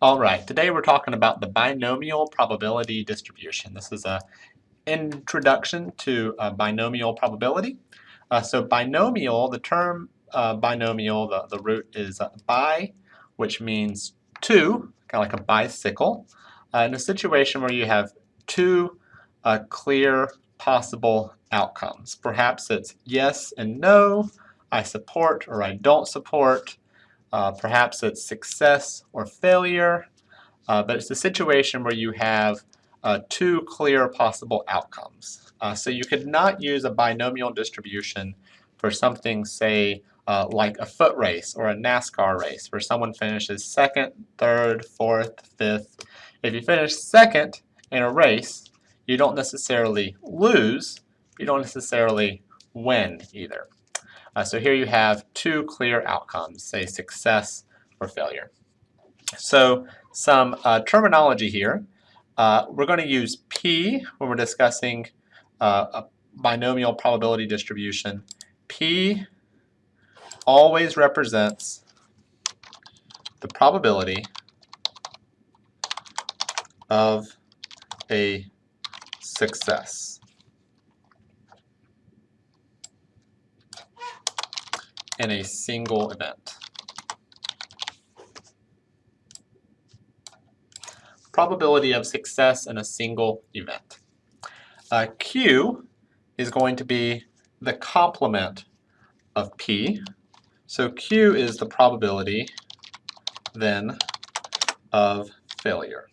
All right, today we're talking about the binomial probability distribution. This is a introduction to uh, binomial probability. Uh, so binomial, the term uh, binomial, the, the root is uh, bi, which means two, kind of like a bicycle. Uh, in a situation where you have two clear possible outcomes. Perhaps it's yes and no, I support or I don't support, uh, perhaps it's success or failure, uh, but it's a situation where you have uh, two clear possible outcomes. Uh, so you could not use a binomial distribution for something, say, uh, like a foot race or a NASCAR race, where someone finishes second, third, fourth, fifth. If you finish second in a race, you don't necessarily lose, you don't necessarily win either. Uh, so here you have two clear outcomes, say success or failure. So some uh, terminology here. Uh, we're going to use P when we're discussing uh, a binomial probability distribution. P always represents the probability of a success. In a single event. Probability of success in a single event. Uh, Q is going to be the complement of P. So Q is the probability then of failure.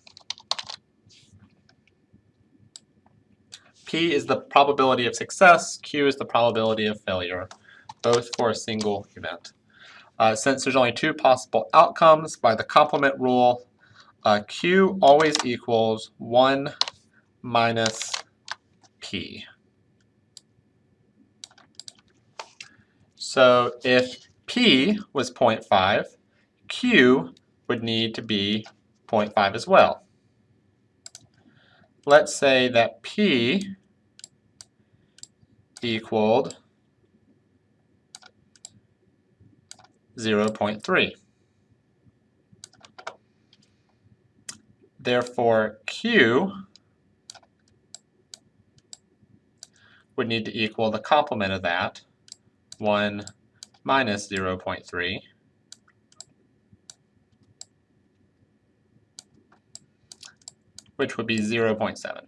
P is the probability of success, Q is the probability of failure both for a single event. Uh, since there's only two possible outcomes by the complement rule, uh, Q always equals 1 minus P. So if P was 0.5, Q would need to be 0.5 as well. Let's say that P equaled 0.3. Therefore, Q would need to equal the complement of that, 1 minus 0.3, which would be 0.7.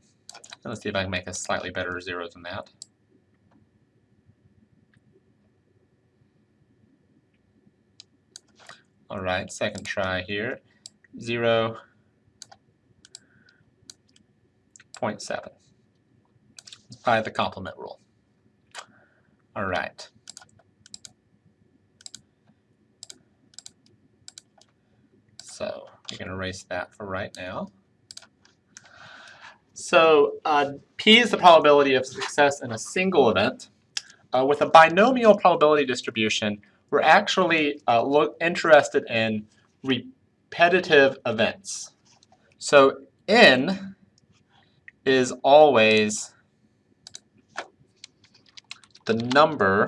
Let's see if I can make a slightly better zero than that. All right, second try here. 0 0.7 by the complement rule. All right. So we can erase that for right now. So uh, P is the probability of success in a single event. Uh, with a binomial probability distribution, we're actually uh, look, interested in repetitive events. So n is always the number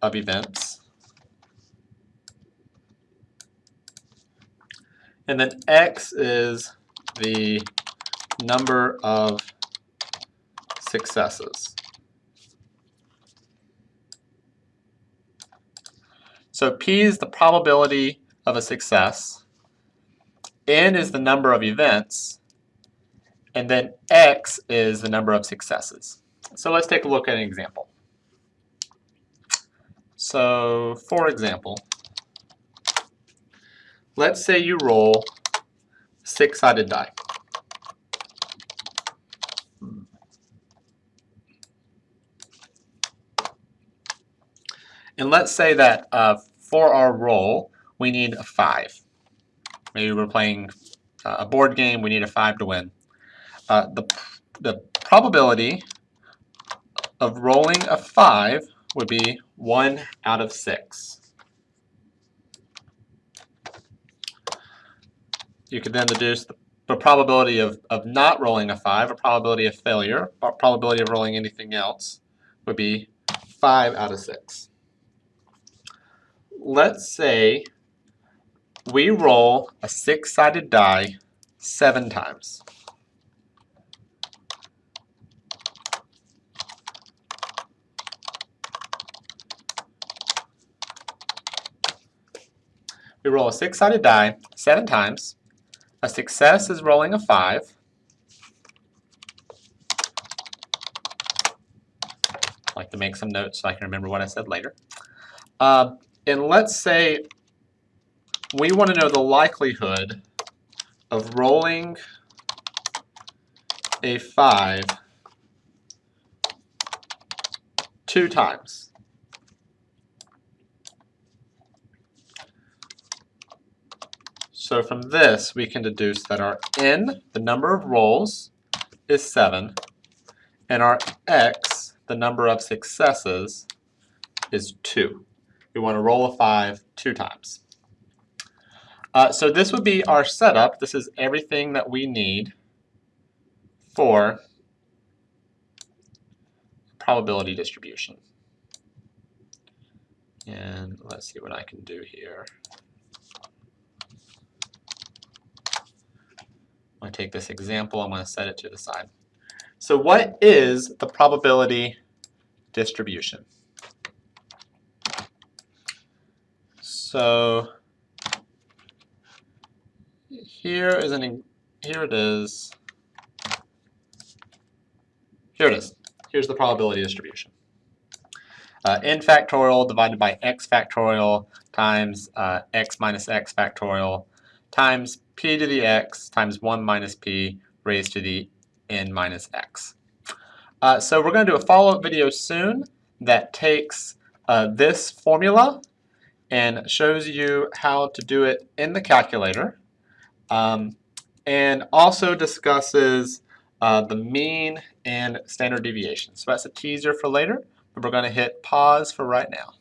of events. And then x is the number of successes. So P is the probability of a success, N is the number of events, and then X is the number of successes. So let's take a look at an example. So for example, let's say you roll six-sided die. And let's say that uh, for our roll, we need a 5. Maybe we're playing uh, a board game, we need a 5 to win. Uh, the, the probability of rolling a 5 would be 1 out of 6. You could then deduce the, the probability of, of not rolling a 5, a probability of failure, or probability of rolling anything else would be 5 out of 6 let's say we roll a six-sided die seven times. We roll a six-sided die seven times. A success is rolling a five. I like to make some notes so I can remember what I said later. Uh, and let's say we want to know the likelihood of rolling a 5 two times. So from this, we can deduce that our n, the number of rolls, is 7, and our x, the number of successes, is 2. We want to roll a 5 two times. Uh, so this would be our setup. This is everything that we need for probability distribution. And let's see what I can do here. I'm going to take this example, I'm going to set it to the side. So what is the probability distribution? So here is an here it is. Here it is. Here's the probability distribution. Uh, n factorial divided by x factorial times uh, x minus x factorial times p to the x times 1 minus p raised to the n minus x. Uh, so we're going to do a follow-up video soon that takes uh, this formula and shows you how to do it in the calculator um, and also discusses uh, the mean and standard deviation. So that's a teaser for later, but we're going to hit pause for right now.